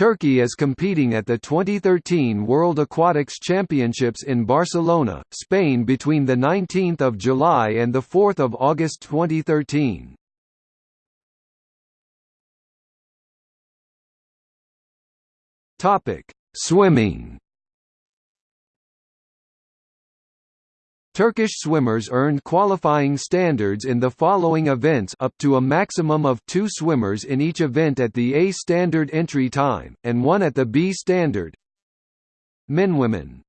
Turkey is competing at the 2013 World Aquatics Championships in Barcelona, Spain between 19 July and 4 August 2013. Swimming Turkish swimmers earned qualifying standards in the following events up to a maximum of two swimmers in each event at the A standard entry time, and one at the B standard. Men Women